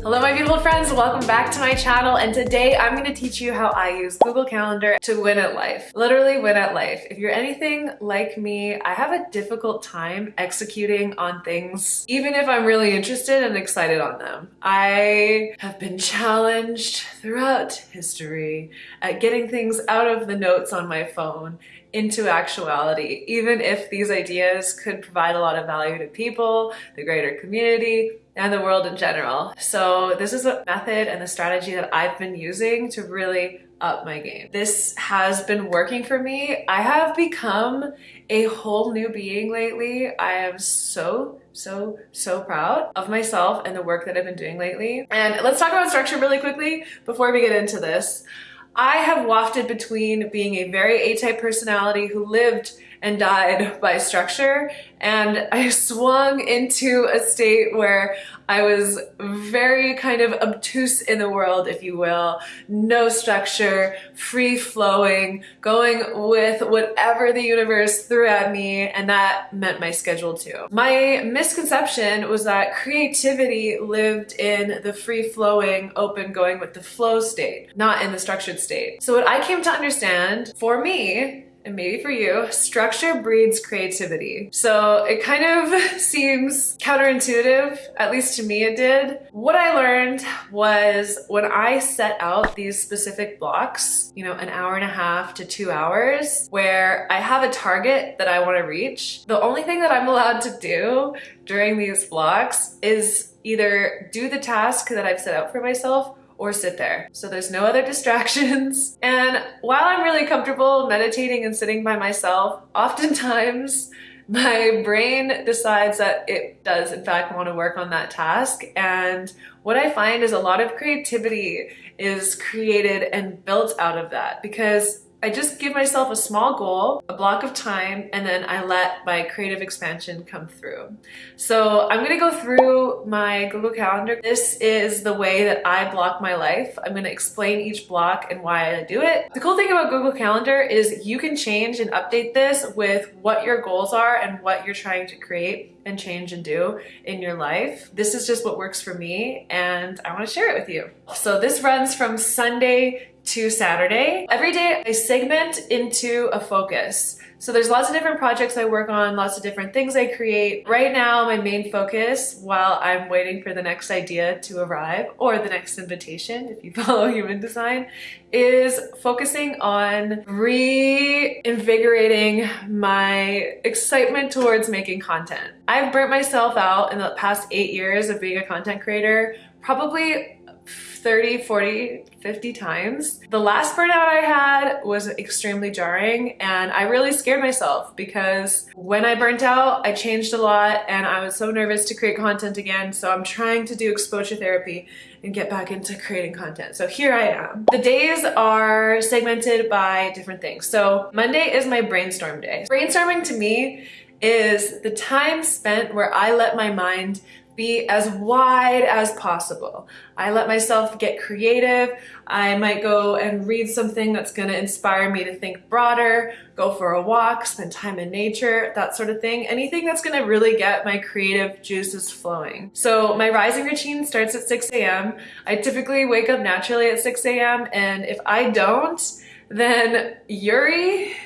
Hello my beautiful friends, welcome back to my channel and today I'm going to teach you how I use Google Calendar to win at life. Literally win at life. If you're anything like me, I have a difficult time executing on things even if I'm really interested and excited on them. I have been challenged throughout history at getting things out of the notes on my phone into actuality, even if these ideas could provide a lot of value to people, the greater community, and the world in general. So this is a method and the strategy that I've been using to really up my game. This has been working for me. I have become a whole new being lately. I am so, so, so proud of myself and the work that I've been doing lately. And let's talk about structure really quickly before we get into this. I have wafted between being a very A-type personality who lived and died by structure and I swung into a state where I was very kind of obtuse in the world, if you will. No structure, free flowing, going with whatever the universe threw at me, and that meant my schedule too. My misconception was that creativity lived in the free flowing, open, going with the flow state, not in the structured state. So what I came to understand for me and maybe for you, structure breeds creativity. So it kind of seems counterintuitive, at least to me it did. What I learned was when I set out these specific blocks, you know, an hour and a half to two hours, where I have a target that I want to reach, the only thing that I'm allowed to do during these blocks is either do the task that I've set out for myself or sit there. So there's no other distractions. And while I'm really comfortable meditating and sitting by myself, oftentimes my brain decides that it does in fact want to work on that task. And what I find is a lot of creativity is created and built out of that because I just give myself a small goal, a block of time, and then I let my creative expansion come through. So I'm gonna go through my Google Calendar. This is the way that I block my life. I'm gonna explain each block and why I do it. The cool thing about Google Calendar is you can change and update this with what your goals are and what you're trying to create and change and do in your life. This is just what works for me and I wanna share it with you. So this runs from Sunday to Saturday. Every day I segment into a focus. So there's lots of different projects I work on, lots of different things I create. Right now, my main focus while I'm waiting for the next idea to arrive or the next invitation, if you follow human design, is focusing on reinvigorating my excitement towards making content. I've burnt myself out in the past eight years of being a content creator, probably 30, 40, 50 times. The last burnout I had was extremely jarring and I really scared myself because when I burnt out, I changed a lot and I was so nervous to create content again. So I'm trying to do exposure therapy and get back into creating content. So here I am. The days are segmented by different things. So Monday is my brainstorm day. Brainstorming to me is the time spent where I let my mind be as wide as possible. I let myself get creative. I might go and read something that's gonna inspire me to think broader, go for a walk, spend time in nature, that sort of thing. Anything that's gonna really get my creative juices flowing. So my rising routine starts at 6 a.m. I typically wake up naturally at 6 a.m. and if I don't, then Yuri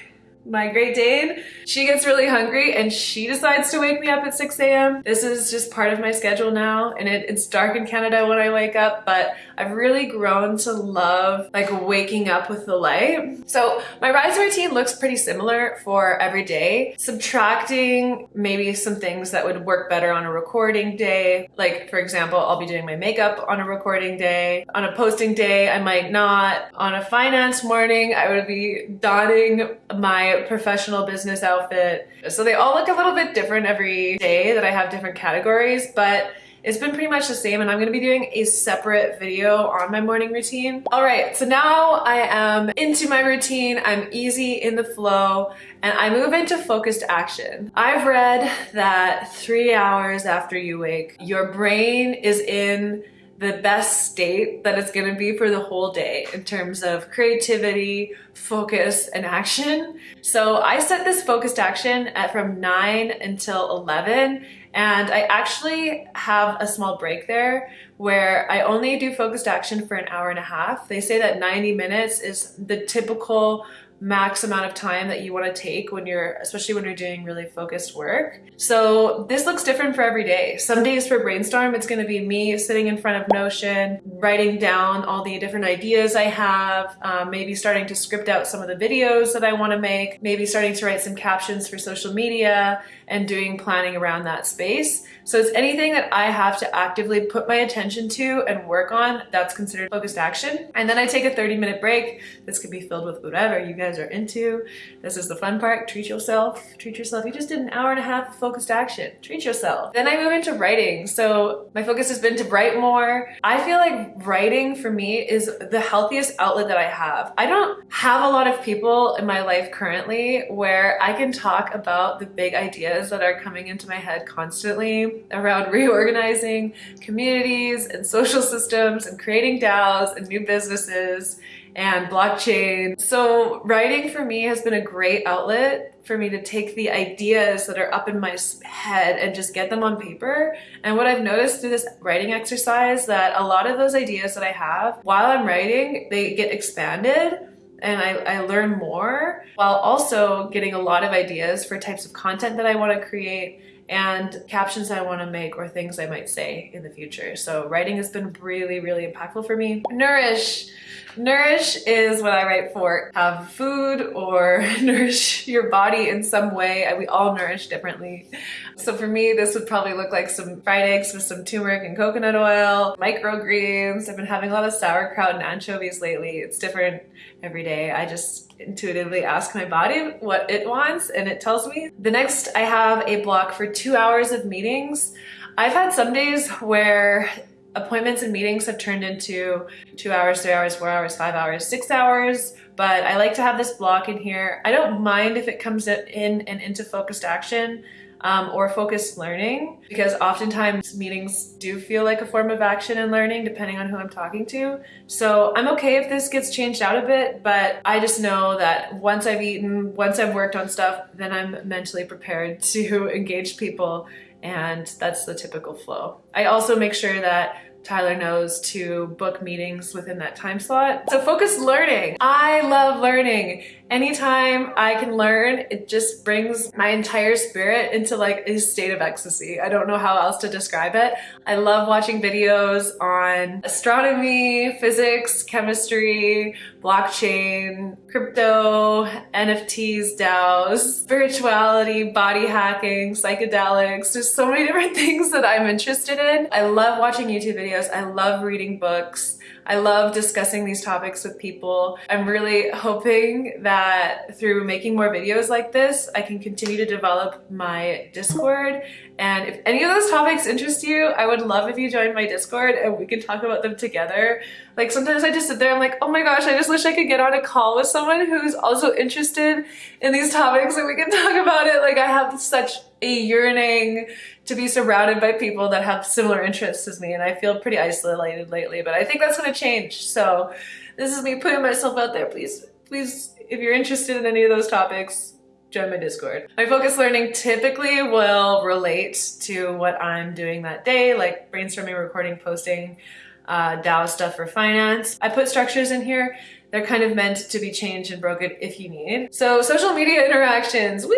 my Great Dane, she gets really hungry and she decides to wake me up at 6 a.m. This is just part of my schedule now and it, it's dark in Canada when I wake up, but I've really grown to love like waking up with the light. So my rise routine looks pretty similar for every day, subtracting maybe some things that would work better on a recording day. Like for example, I'll be doing my makeup on a recording day. On a posting day, I might not. On a finance morning, I would be donning my professional business outfit. So they all look a little bit different every day that I have different categories, but it's been pretty much the same and I'm gonna be doing a separate video on my morning routine. All right, so now I am into my routine, I'm easy in the flow, and I move into focused action. I've read that three hours after you wake, your brain is in the best state that it's going to be for the whole day in terms of creativity, focus, and action. So I set this focused action at from 9 until 11 and I actually have a small break there where I only do focused action for an hour and a half. They say that 90 minutes is the typical max amount of time that you want to take when you're, especially when you're doing really focused work. So this looks different for every day. Some days for brainstorm, it's going to be me sitting in front of Notion, writing down all the different ideas I have, um, maybe starting to script out some of the videos that I want to make, maybe starting to write some captions for social media and doing planning around that space. So it's anything that I have to actively put my attention to and work on that's considered focused action. And then I take a 30 minute break. This could be filled with whatever you guys are into. This is the fun part. Treat yourself. Treat yourself. You just did an hour and a half of focused action. Treat yourself. Then I move into writing. So my focus has been to write more. I feel like writing for me is the healthiest outlet that I have. I don't have a lot of people in my life currently where I can talk about the big ideas that are coming into my head constantly around reorganizing communities and social systems and creating DAOs and new businesses and blockchain. So writing for me has been a great outlet for me to take the ideas that are up in my head and just get them on paper. And what I've noticed through this writing exercise that a lot of those ideas that I have while I'm writing, they get expanded and I, I learn more while also getting a lot of ideas for types of content that I want to create and captions I want to make or things I might say in the future. So writing has been really, really impactful for me. Nourish. Nourish is what I write for. Have food or nourish your body in some way. Uh, we all nourish differently. So for me, this would probably look like some fried eggs with some turmeric and coconut oil, microgreens. I've been having a lot of sauerkraut and anchovies lately. It's different every day. I just intuitively ask my body what it wants and it tells me. The next, I have a block for two hours of meetings. I've had some days where appointments and meetings have turned into two hours, three hours, four hours, five hours, six hours, but I like to have this block in here. I don't mind if it comes in and into focused action um, or focused learning because oftentimes meetings do feel like a form of action and learning depending on who I'm talking to. So I'm okay if this gets changed out a bit, but I just know that once I've eaten, once I've worked on stuff, then I'm mentally prepared to engage people and that's the typical flow. I also make sure that Tyler knows to book meetings within that time slot. So focused learning. I love learning. Anytime I can learn, it just brings my entire spirit into like a state of ecstasy. I don't know how else to describe it. I love watching videos on astronomy, physics, chemistry, blockchain, crypto, NFTs, DAOs, spirituality, body hacking, psychedelics. There's so many different things that I'm interested in. I love watching YouTube videos. I love reading books. I love discussing these topics with people. I'm really hoping that through making more videos like this, I can continue to develop my Discord. And if any of those topics interest you, I would love if you join my Discord and we can talk about them together. Like sometimes I just sit there, I'm like, oh my gosh, I just wish I could get on a call with someone who's also interested in these topics and we can talk about it. Like I have such a yearning to be surrounded by people that have similar interests as me and I feel pretty isolated lately but I think that's to change. So this is me putting myself out there. Please please if you're interested in any of those topics join my discord. My focus learning typically will relate to what I'm doing that day like brainstorming recording posting uh, DAO stuff for finance. I put structures in here. They're kind of meant to be changed and broken if you need. So social media interactions, woo!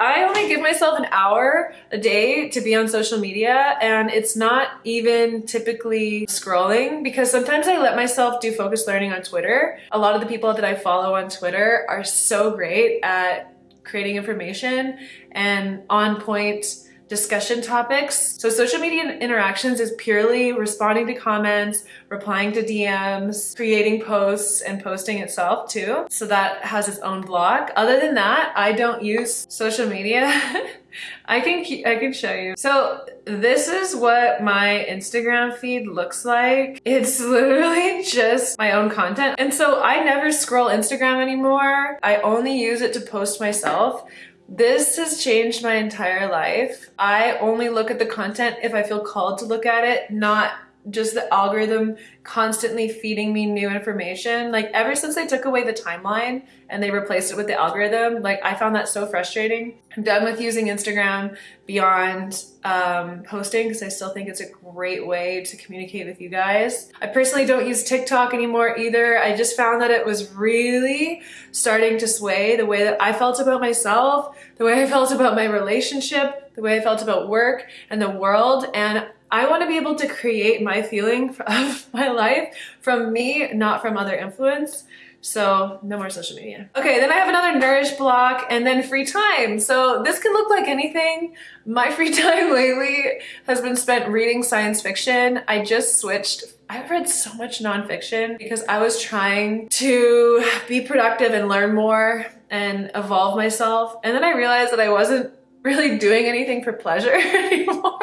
I only give myself an hour a day to be on social media and it's not even typically scrolling because sometimes I let myself do focused learning on Twitter. A lot of the people that I follow on Twitter are so great at creating information and on point discussion topics. So social media interactions is purely responding to comments, replying to DMs, creating posts and posting itself too. So that has its own blog. Other than that, I don't use social media. I can I can show you. So this is what my Instagram feed looks like. It's literally just my own content. And so I never scroll Instagram anymore. I only use it to post myself. This has changed my entire life. I only look at the content if I feel called to look at it, not just the algorithm constantly feeding me new information. Like ever since they took away the timeline and they replaced it with the algorithm, like I found that so frustrating. I'm done with using Instagram beyond um, posting because I still think it's a great way to communicate with you guys. I personally don't use TikTok anymore either. I just found that it was really starting to sway the way that I felt about myself, the way I felt about my relationship, the way I felt about work and the world. And I want to be able to create my feeling of my life from me, not from other influence. So no more social media. Okay, then I have another nourish block and then free time. So this can look like anything. My free time lately has been spent reading science fiction. I just switched I've read so much nonfiction because I was trying to be productive and learn more and evolve myself. And then I realized that I wasn't really doing anything for pleasure anymore.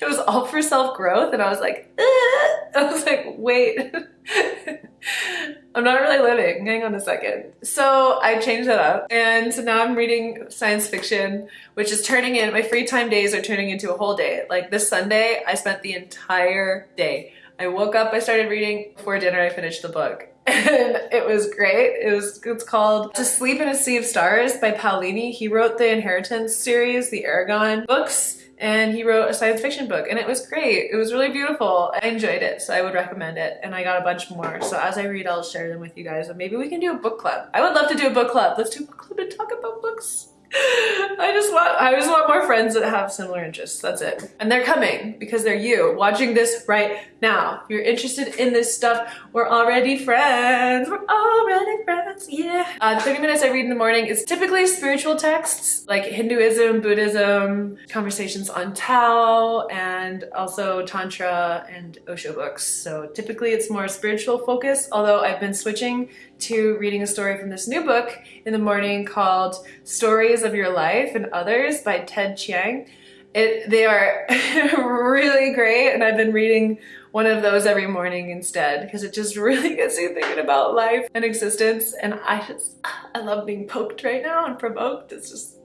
it was all for self-growth and I was like, I was like, wait, I'm not really living, hang on a second. So I changed that up and so now I'm reading science fiction, which is turning in, my free time days are turning into a whole day. Like this Sunday, I spent the entire day. I woke up, I started reading, before dinner I finished the book and it was great. It was it's called To Sleep in a Sea of Stars by Paolini. He wrote the Inheritance series, the Eragon books, and he wrote a science fiction book and it was great. It was really beautiful. I enjoyed it, so I would recommend it. And I got a bunch more. So as I read, I'll share them with you guys and maybe we can do a book club. I would love to do a book club. Let's do a book club and talk about books. I just want I just want more friends that have similar interests. That's it. And they're coming because they're you watching this right now. If you're interested in this stuff, we're already friends. We're already friends. Yeah. Uh, 30 minutes I read in the morning is typically spiritual texts like Hinduism, Buddhism, conversations on Tao, and also Tantra and Osho books. So typically it's more spiritual focus, although I've been switching to reading a story from this new book in the morning called Stories of Your Life and Others by Ted Chiang. It, they are really great and I've been reading one of those every morning instead because it just really gets you thinking about life and existence and I just, I love being poked right now and provoked. It's just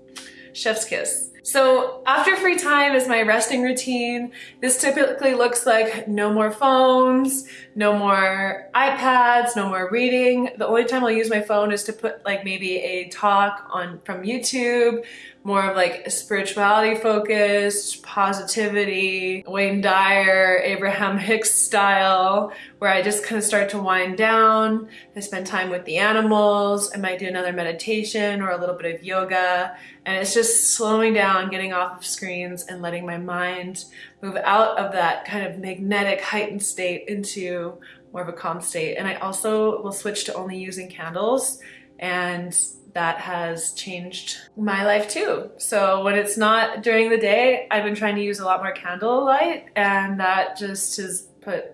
chef's kiss. So after free time is my resting routine. This typically looks like no more phones, no more iPads, no more reading. The only time I'll use my phone is to put like maybe a talk on from YouTube, more of like spirituality focused, positivity, Wayne Dyer, Abraham Hicks style, where I just kind of start to wind down. I spend time with the animals. I might do another meditation or a little bit of yoga. And it's just slowing down, getting off of screens and letting my mind move out of that kind of magnetic heightened state into more of a calm state. And I also will switch to only using candles and that has changed my life too. So when it's not during the day, I've been trying to use a lot more candle light and that just has put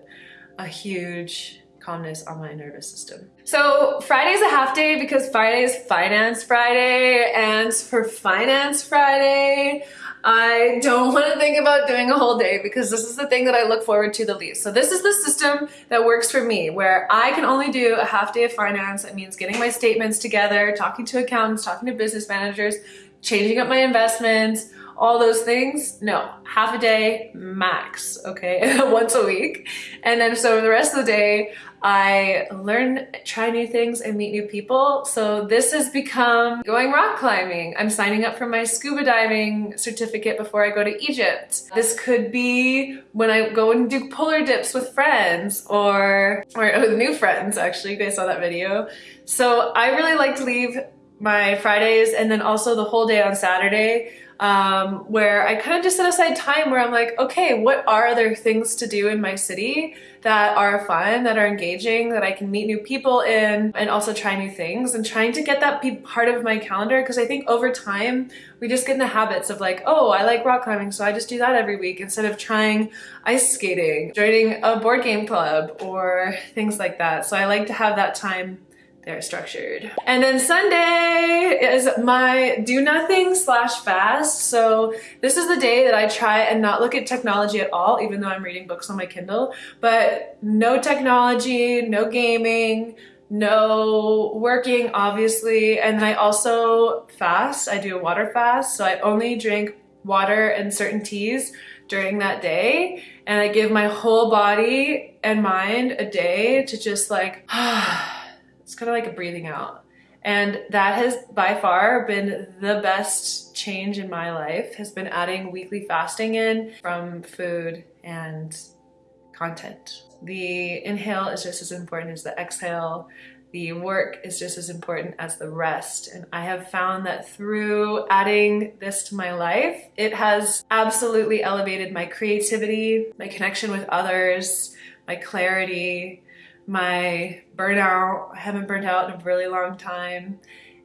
a huge calmness on my nervous system. So Friday's a half day because Friday is Finance Friday and for Finance Friday, I don't want to think about doing a whole day because this is the thing that I look forward to the least. So this is the system that works for me where I can only do a half day of finance. It means getting my statements together, talking to accountants, talking to business managers, changing up my investments, all those things. No, half a day max, okay, once a week. And then so the rest of the day, I learn, try new things and meet new people. So this has become going rock climbing. I'm signing up for my scuba diving certificate before I go to Egypt. This could be when I go and do polar dips with friends or, or with new friends actually. You guys saw that video. So I really like to leave my Fridays and then also the whole day on Saturday um, where I kind of just set aside time where I'm like, okay, what are other things to do in my city that are fun, that are engaging, that I can meet new people in and also try new things and trying to get that be part of my calendar because I think over time we just get in the habits of like, oh, I like rock climbing, so I just do that every week instead of trying ice skating, joining a board game club or things like that. So I like to have that time they're structured. And then Sunday is my do nothing slash fast. So this is the day that I try and not look at technology at all, even though I'm reading books on my Kindle, but no technology, no gaming, no working, obviously. And I also fast. I do a water fast. So I only drink water and certain teas during that day and I give my whole body and mind a day to just like, it's kind of like a breathing out. And that has by far been the best change in my life has been adding weekly fasting in from food and content. The inhale is just as important as the exhale the work is just as important as the rest. And I have found that through adding this to my life, it has absolutely elevated my creativity, my connection with others, my clarity, my burnout. I haven't burnt out in a really long time.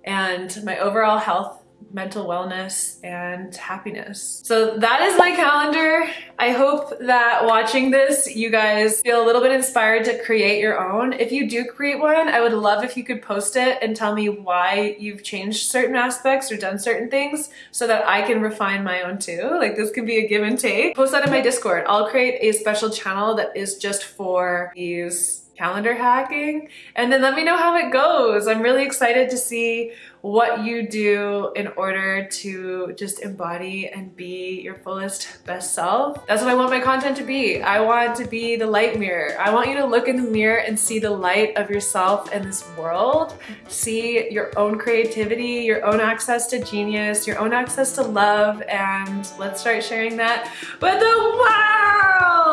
And my overall health mental wellness and happiness. So that is my calendar. I hope that watching this, you guys feel a little bit inspired to create your own. If you do create one, I would love if you could post it and tell me why you've changed certain aspects or done certain things so that I can refine my own too. Like this could be a give and take. Post that in my Discord. I'll create a special channel that is just for these calendar hacking and then let me know how it goes. I'm really excited to see what you do in order to just embody and be your fullest best self. That's what I want my content to be. I want to be the light mirror. I want you to look in the mirror and see the light of yourself in this world. See your own creativity, your own access to genius, your own access to love, and let's start sharing that with the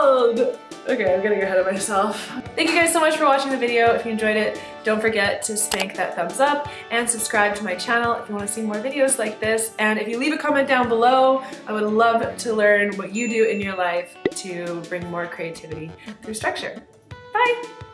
Okay, I'm getting ahead of myself. Thank you guys so much for watching the video. If you enjoyed it, don't forget to spank that thumbs up and subscribe to my channel if you want to see more videos like this. And if you leave a comment down below, I would love to learn what you do in your life to bring more creativity through structure. Bye!